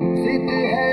जिद है